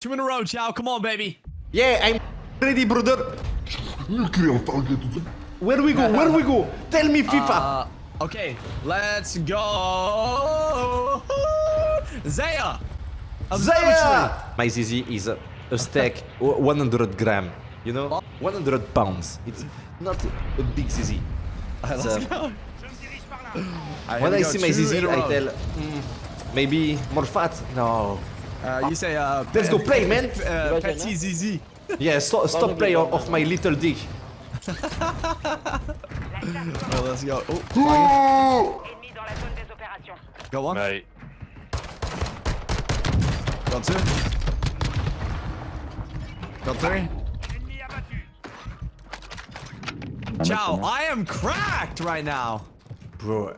Two in a row, Chow. Come on, baby. Yeah, I'm ready, brother. Where do we go? Where do we go? Tell me, FIFA. Uh, okay, let's go. Zaya. Zaya! My ZZ is a, a stack, 100 gram. You know, 100 pounds. It's not a big ZZ. It's, uh, when I see my ZZ, I tell, mm, maybe more fat. No. Uh, you say, uh, Let's go play, man. Uh, petit zizi. Yeah, stop, stop play of, of my little dick. Oh, let's go. Oh, Ennemi dans la zone got one. Mate. Got two. Got three. Chow, I am cracked right now. Bro.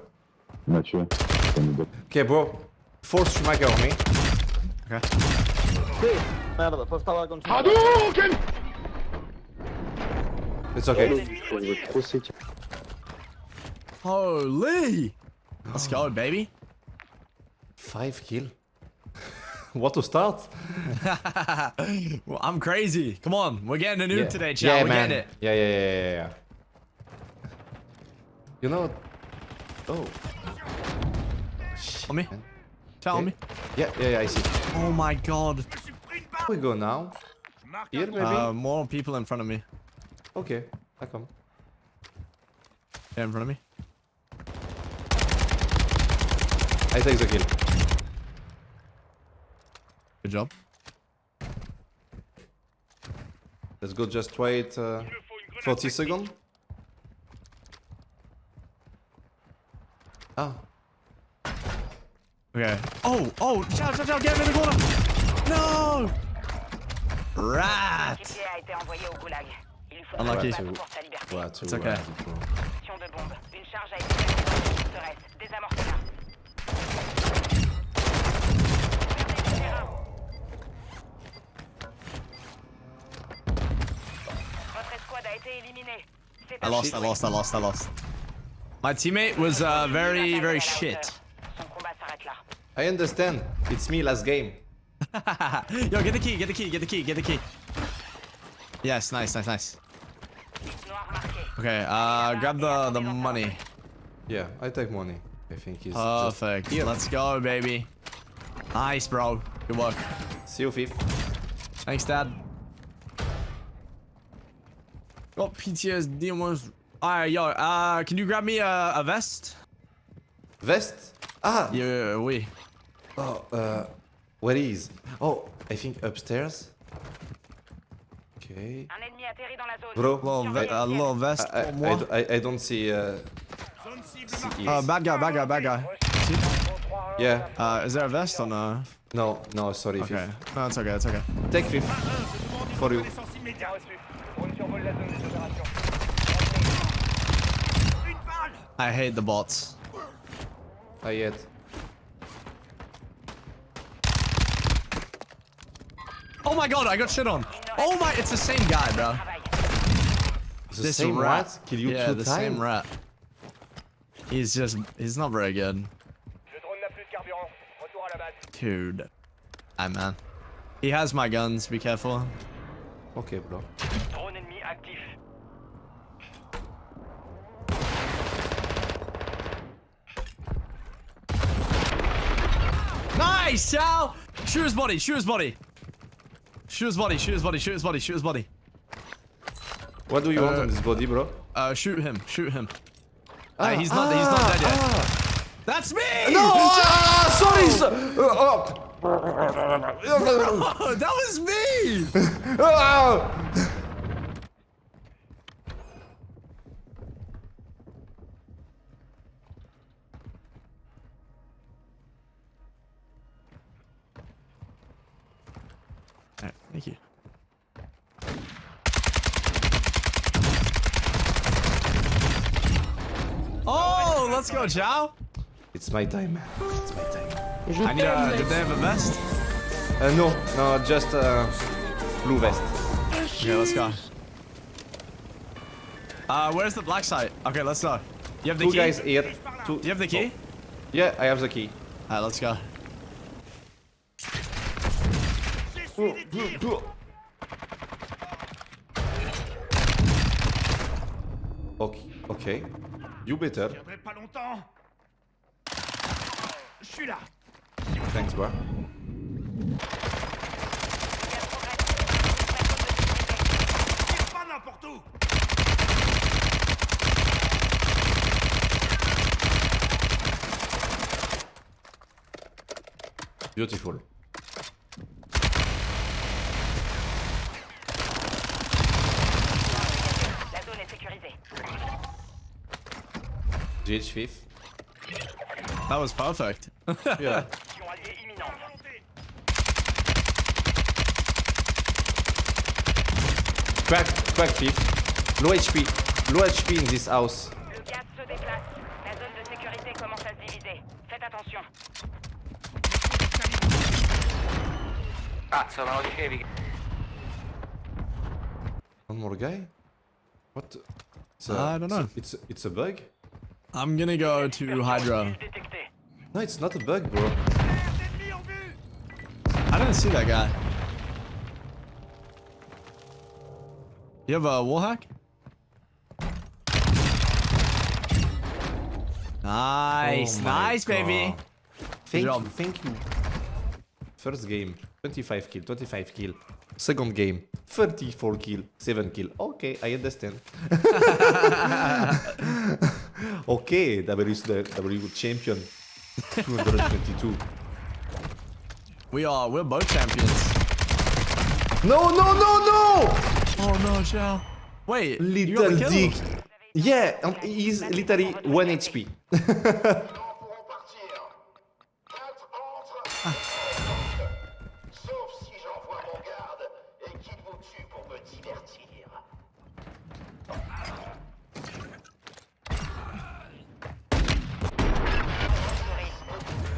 Mathieu, comme il Okay, bro. Force Schumacher on me. Merda, pode falar quando It's okay. est trop sec. Holy. Let's go, baby. Five kill. what to start? well, I'm crazy. Come on, we're getting a nuke yeah. today, Chow. Yeah, we're man. getting it. Yeah, yeah, yeah, yeah, yeah. You know. Oh. On me. man. Tell Okay. me. Yeah, yeah, yeah, I see. Oh my god. Where we go now? Here, maybe? Uh, more people in front of me. okay, I come. Yeah, in front of me. I take the kill. Good job. Let's go just wait uh, 40 seconds. Ah, Okay. Oh, oh, Chow, Chow, Chow, get him in the corner. No. Rat. Gibier a été envoyé au goulag. Il lui faut Unlucky. un combat pour sa liberté. what It's okay. Action de bombe. Une charge a été placée dans le forteresse. Désamorcez-la. Votre escouade a été éliminée. C'est I lost, I lost, I lost, I lost. My teammate was uh, very, very shit. I understand. It's me last game. Yo, get the key, get the key, get the key, get the key. Yes, nice, nice, nice. Okay, uh, grab the, the money. Yeah, I take money. I think it's Perfect. Let's go, baby. Nice, bro. Good work. See you, fifth. Thanks, Dad. Got PTSD almost. Alright, yo, uh, can you grab me a, a vest? Vest? Ah! Yeah, we. Oh, uh, where is? Oh, I think upstairs. Okay. Un ennemi atterri dans la zone. Bro, Little, ve- a little vest I, pour I. I, I don't see. Uh, see Uh, bad guy, bad guy, bad guy. yeah. Uh, is there a vest or no? No, no, sorry, Okay. fifth. No, it's okay, it's okay. Take fifth. For you. I hate the bots. I yet. Oh my god, I got shit on. Oh my, it's the same guy, bro. The This same rat. rat kill you yeah, two the times. same rat. He's just, he's not very good. Le drone n'a plus de carburant. Retour à la base. Dude. Hi, man. He has my guns, be careful. Okay, bro. Drone ennemi actif. Nice, Sal! Shoot his body, shoot his body. Shoot his body, shoot his body, shoot his body, shoot his body. What do you want Uh, on this body, bro? Uh, shoot him, shoot him. Ah, he's not, he's not dead yet. ah. That's me! No! ah, sorry! so- oh. Oh, that was me! let's go, Chow. It's my time. It's my time. I need a, did they have a vest? Uh, no, no, just uh, blue vest. Okay, let's go. Uh, where's the black site? Okay, let's go. You have the Two key? guys here. Two. Do you have the key? Yeah, I have the key. Alright, let's go. Ok, ok. You better. tiendrai pas longtemps. Je suis là. Thanks, pas n'importe où. Beautiful. GH5. That was perfect. yeah. Crack, crack fifth. Low HP. Low HP in this house. One more guy? What? A, I don't know. It's a, it's a bug? I'm gonna go to Hydra. No, it's not a bug, bro. I didn't see that guy. You have a wall hack? Nice, Oh my nice, baby. Thank you, thank you. First game, 25 kill, 25 kill. Second game, 34 kill, 7 kill. Okay, I understand. okay, W is the W champion. 222. We are, we're both champions. No, no, no, no! Oh no, Shell. Wait, you got Little kill? dick. Yeah, um, he's literally 1 HP.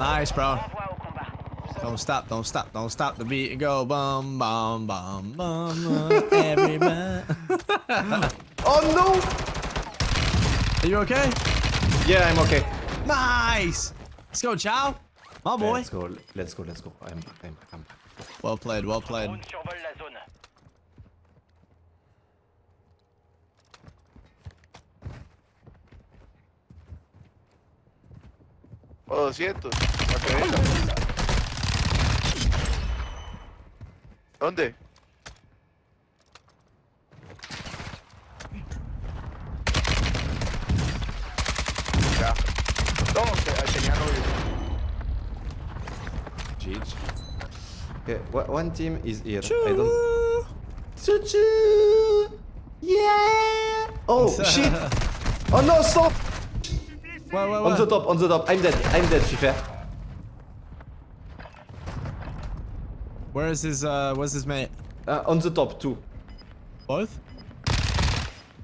Nice, bro. Envoie au combat. Don't stop, don't stop, don't stop the beat and go bum bum bum bum. bum, Everybody. Oh no! Are you okay? Yeah, I'm okay. Nice. Let's go, Chow. My boy. Let's go, let's go, let's go. I'm back, I'm back, I'm back. Well played, well played. Oh, 200. ¿Para? ¿Dónde? Ya. No, que tenía novio. GG. Okay, wha- one team is here. I don't. Choo-choo! Yeah! Oh shit! Oh no, stop! Wait, wait, On the top, on the top. I'm dead. I'm dead, FIFA. Where is his, uh, where's his mate? Uh, on the top too. Both?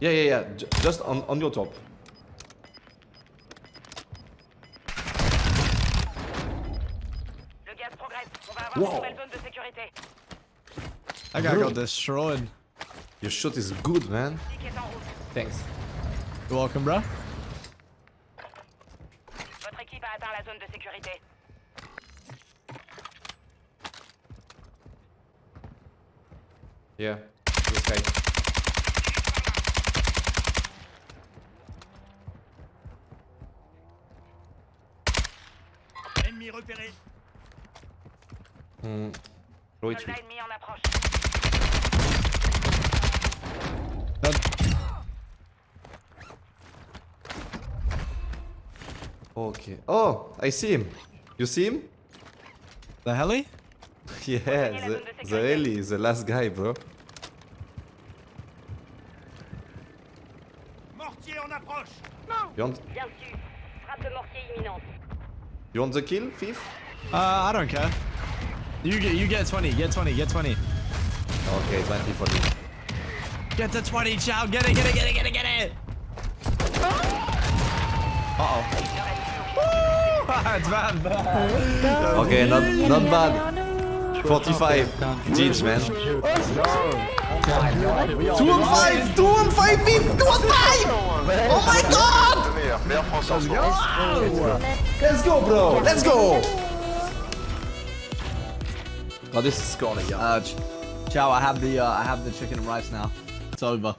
Yeah, yeah, yeah. J- just on, on your top. Le gaz progresse. On va avoir Wow. une nouvelle zone de sécurité. That guy got destroyed. Your shot is good, man. Stick est en route. Thanks. You're welcome, bro. Zone de sécurité. Yeah. This guy. Ennemi repéré. Hmm. Ennemi en approche. Okay. Oh, I see him. You see him? The heli? Yeah, the, the heli is the last guy, bro. Mortier en approche. You want, Bien su. Frappe de mortier imminente. you want the kill, Thief? Uh, I don't care. You get, you get 20, get 20, get 20. Okay, 20 for me. Get the 20, Chow. Get it, get it, get it, get it, get it. Uh-oh. It's bad, bad. Okay, not not bad. 45. Jeans, man. Two on five! Two on five, Thief! Two on five! Oh my god! Le meilleur, meilleur français en ce moment. Let's go, bro! Let's go! Oh, this is gonna Uh, ch- Chow, I have the uh, I have the chicken and rice now. It's over.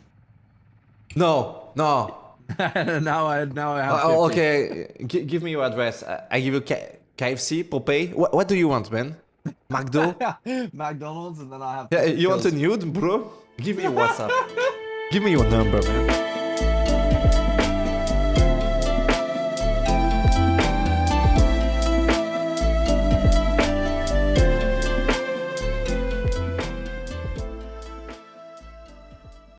No, no. now I now I have. Oh, oh okay, G- give me your address. I, I give you K- KFC, Popeye. What, what do you want, man? McDo? McDonald's and then I have. yeah, you want a nude, bro? Give me your WhatsApp. give me your number, man.